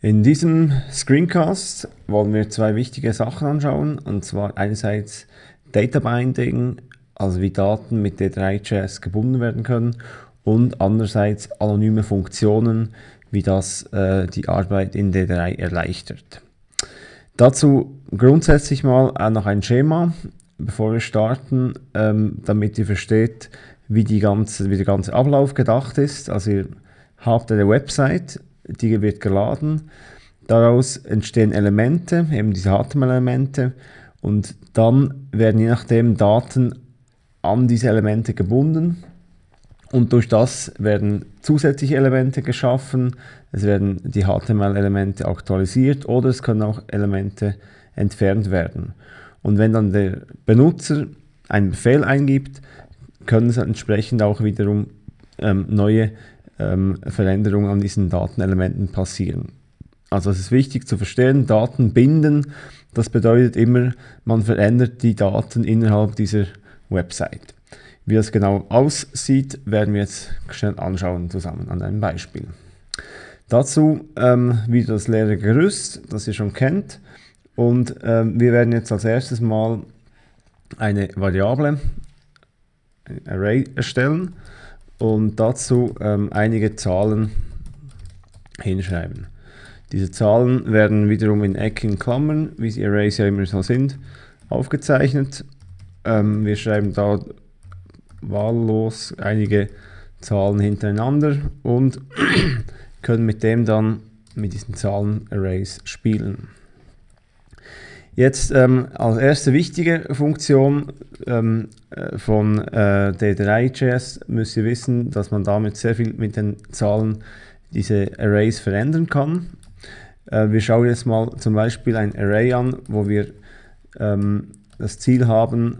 In diesem Screencast wollen wir zwei wichtige Sachen anschauen, und zwar einerseits Data Binding, also wie Daten mit D3.js gebunden werden können, und andererseits anonyme Funktionen, wie das äh, die Arbeit in D3 erleichtert. Dazu grundsätzlich mal noch ein Schema, bevor wir starten, ähm, damit ihr versteht, wie, ganze, wie der ganze Ablauf gedacht ist. Also ihr habt eine Website, die wird geladen. Daraus entstehen Elemente, eben diese HTML-Elemente. Und dann werden je nachdem Daten an diese Elemente gebunden. Und durch das werden zusätzliche Elemente geschaffen. Es werden die HTML-Elemente aktualisiert oder es können auch Elemente entfernt werden. Und wenn dann der Benutzer einen Befehl eingibt, können es entsprechend auch wiederum ähm, neue ähm, Veränderungen an diesen Datenelementen passieren. Also es ist wichtig zu verstehen, Daten binden, das bedeutet immer, man verändert die Daten innerhalb dieser Website. Wie das genau aussieht, werden wir jetzt schnell anschauen zusammen an einem Beispiel. Dazu ähm, wieder das leere Gerüst, das ihr schon kennt. Und ähm, wir werden jetzt als erstes mal eine Variable, ein Array erstellen und dazu ähm, einige Zahlen hinschreiben. Diese Zahlen werden wiederum in eckigen Klammern, wie die Arrays ja immer so sind, aufgezeichnet. Ähm, wir schreiben da wahllos einige Zahlen hintereinander und können mit dem dann mit diesen Zahlen-Arrays spielen. Jetzt ähm, als erste wichtige Funktion ähm, äh, von äh, D3.js müsst ihr wissen, dass man damit sehr viel mit den Zahlen diese Arrays verändern kann. Äh, wir schauen jetzt mal zum Beispiel ein Array an, wo wir ähm, das Ziel haben,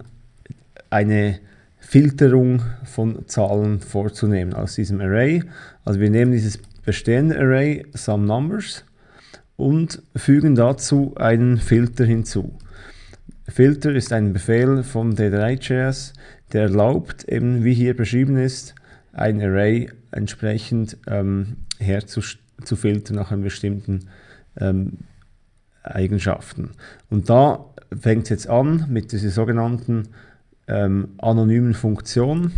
eine Filterung von Zahlen vorzunehmen aus diesem Array. Also wir nehmen dieses bestehende Array Some Numbers und fügen dazu einen Filter hinzu. Filter ist ein Befehl von D3.js, der erlaubt, eben wie hier beschrieben ist, ein Array entsprechend ähm, herzufiltern nach einem bestimmten ähm, Eigenschaften. Und da fängt es jetzt an mit dieser sogenannten ähm, anonymen Funktion.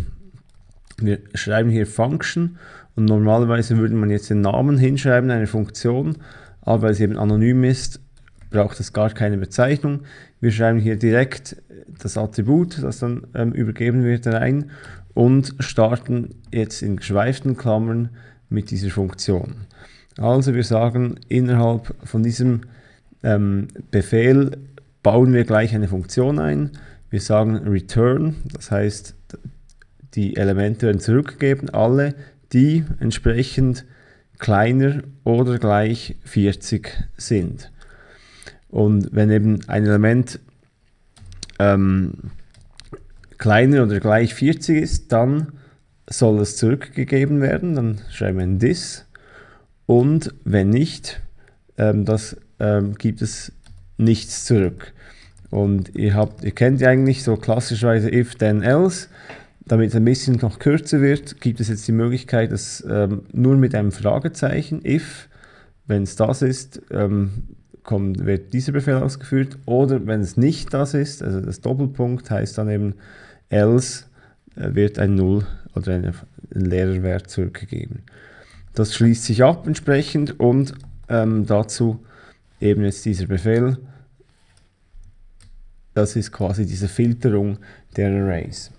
Wir schreiben hier Function und normalerweise würde man jetzt den Namen hinschreiben einer Funktion aber weil es eben anonym ist, braucht es gar keine Bezeichnung. Wir schreiben hier direkt das Attribut, das dann ähm, übergeben wird, rein und starten jetzt in geschweiften Klammern mit dieser Funktion. Also wir sagen, innerhalb von diesem ähm, Befehl bauen wir gleich eine Funktion ein. Wir sagen return, das heißt, die Elemente werden zurückgegeben, alle, die entsprechend kleiner oder gleich 40 sind. Und wenn eben ein Element ähm, kleiner oder gleich 40 ist, dann soll es zurückgegeben werden, dann schreiben wir ein this. Und wenn nicht, ähm, das ähm, gibt es nichts zurück. Und ihr, habt, ihr kennt ja eigentlich so klassischerweise if, then, else. Damit es ein bisschen noch kürzer wird, gibt es jetzt die Möglichkeit, dass ähm, nur mit einem Fragezeichen, if, wenn es das ist, ähm, kommt, wird dieser Befehl ausgeführt. Oder wenn es nicht das ist, also das Doppelpunkt heißt dann eben else, äh, wird ein Null oder ein, ein leerer Wert zurückgegeben. Das schließt sich ab entsprechend und ähm, dazu eben jetzt dieser Befehl. Das ist quasi diese Filterung der Arrays.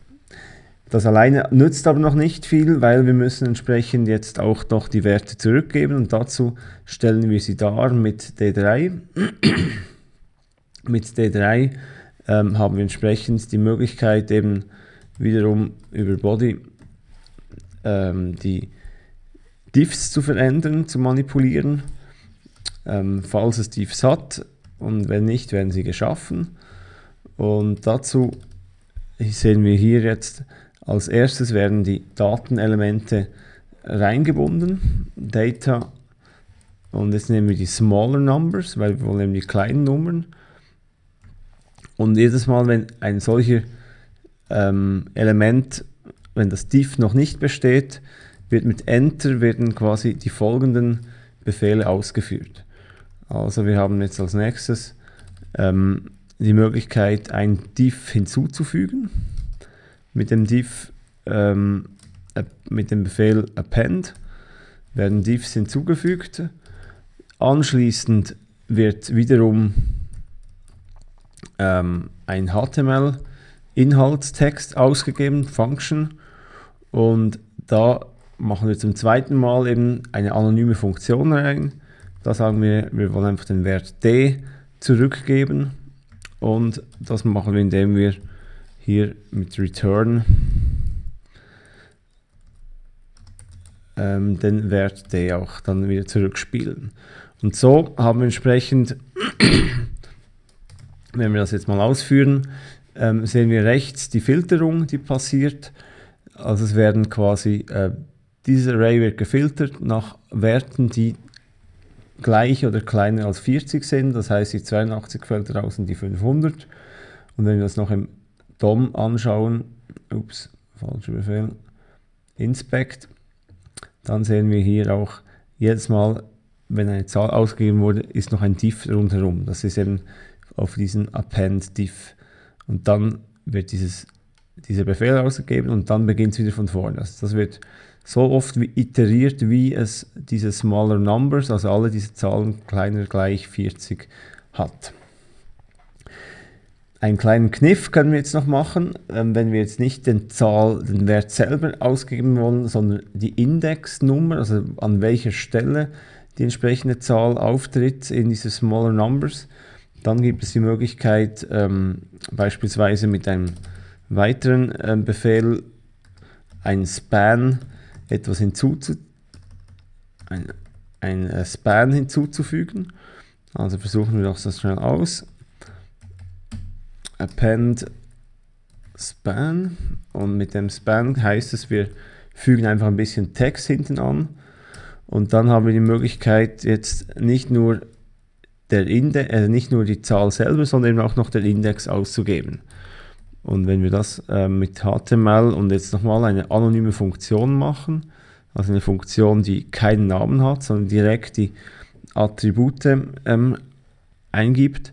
Das alleine nützt aber noch nicht viel, weil wir müssen entsprechend jetzt auch noch die Werte zurückgeben und dazu stellen wir sie dar mit D3. mit D3 ähm, haben wir entsprechend die Möglichkeit eben wiederum über Body ähm, die Diffs zu verändern, zu manipulieren, ähm, falls es Diffs hat und wenn nicht, werden sie geschaffen. Und dazu sehen wir hier jetzt als erstes werden die Datenelemente reingebunden, Data, und jetzt nehmen wir die Smaller Numbers, weil wir wollen die kleinen Nummern. Und jedes Mal, wenn ein solcher ähm, Element, wenn das diff noch nicht besteht, wird mit Enter werden quasi die folgenden Befehle ausgeführt. Also wir haben jetzt als nächstes ähm, die Möglichkeit, ein div hinzuzufügen. Mit dem div, ähm, mit dem Befehl append werden divs hinzugefügt. Anschließend wird wiederum ähm, ein HTML-Inhaltstext ausgegeben, Function, und da machen wir zum zweiten Mal eben eine anonyme Funktion rein. Da sagen wir, wir wollen einfach den Wert d zurückgeben und das machen wir, indem wir hier mit return ähm, den Wert d auch dann wieder zurückspielen. Und so haben wir entsprechend, wenn wir das jetzt mal ausführen, ähm, sehen wir rechts die Filterung, die passiert. Also es werden quasi, äh, dieses Array wird gefiltert nach Werten, die gleich oder kleiner als 40 sind. Das heißt, die 82 fällt raus und die 500. Und wenn wir das noch im DOM anschauen, ups, falscher Befehl, inspect, dann sehen wir hier auch jedes Mal, wenn eine Zahl ausgegeben wurde, ist noch ein diff rundherum. Das ist eben auf diesen append diff. Und dann wird dieses, dieser Befehl ausgegeben und dann beginnt es wieder von vorne. Also das wird so oft wie iteriert, wie es diese smaller numbers, also alle diese Zahlen kleiner gleich 40 hat. Einen kleinen Kniff können wir jetzt noch machen, ähm, wenn wir jetzt nicht den, Zahl, den Wert selber ausgeben wollen, sondern die Indexnummer, also an welcher Stelle die entsprechende Zahl auftritt in diese Smaller Numbers. Dann gibt es die Möglichkeit, ähm, beispielsweise mit einem weiteren ähm, Befehl ein Span etwas hinzuzu ein, ein äh, Span hinzuzufügen. Also versuchen wir das schnell aus append span und mit dem span heißt es, wir fügen einfach ein bisschen Text hinten an und dann haben wir die Möglichkeit jetzt nicht nur der Index, äh, nicht nur die Zahl selber, sondern eben auch noch den Index auszugeben. Und wenn wir das äh, mit HTML und jetzt nochmal eine anonyme Funktion machen, also eine Funktion, die keinen Namen hat, sondern direkt die Attribute ähm, eingibt,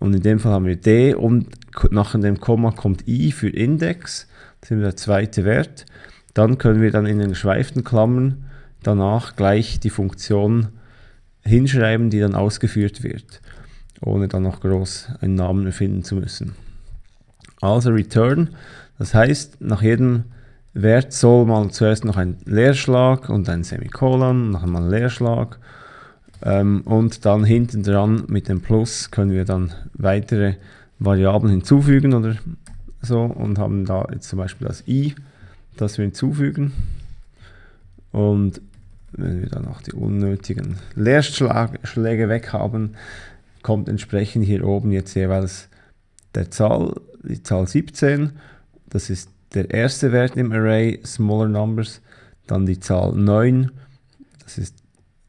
und in dem Fall haben wir D und nach dem Komma kommt I für Index, das ist der zweite Wert. Dann können wir dann in den geschweiften Klammern danach gleich die Funktion hinschreiben, die dann ausgeführt wird, ohne dann noch groß einen Namen erfinden zu müssen. Also return, das heißt, nach jedem Wert soll man zuerst noch ein Leerschlag und ein Semikolon, noch einmal ein Leerschlag ähm, und dann hinten dran mit dem Plus können wir dann weitere Variablen hinzufügen oder so und haben da jetzt zum Beispiel das i, das wir hinzufügen. Und wenn wir dann auch die unnötigen Leerschläge weg haben, kommt entsprechend hier oben jetzt jeweils der Zahl, die Zahl 17, das ist der erste Wert im Array, Smaller Numbers, dann die Zahl 9, das ist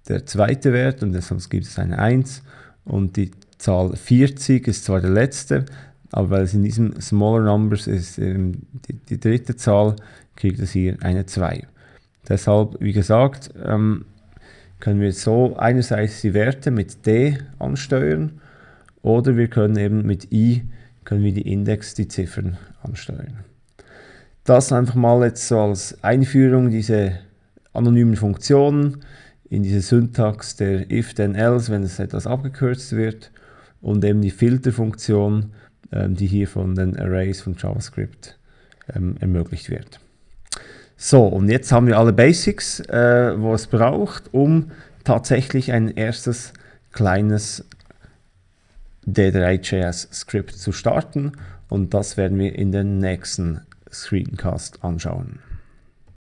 der zweite Wert und sonst gibt es eine 1 und die Zahl 40 ist zwar der letzte, aber weil es in diesem Smaller Numbers ist ähm, die, die, dritte Zahl, kriegt es hier eine 2. Deshalb, wie gesagt, ähm, können wir so einerseits die Werte mit D ansteuern oder wir können eben mit I können wir die Index, die Ziffern ansteuern. Das einfach mal jetzt so als Einführung, diese anonymen Funktionen in diese Syntax der if then else, wenn es etwas abgekürzt wird und eben die Filterfunktion, ähm, die hier von den Arrays von JavaScript ähm, ermöglicht wird. So, und jetzt haben wir alle Basics, äh, wo es braucht, um tatsächlich ein erstes kleines D3.js Skript zu starten und das werden wir in den nächsten Screencast anschauen.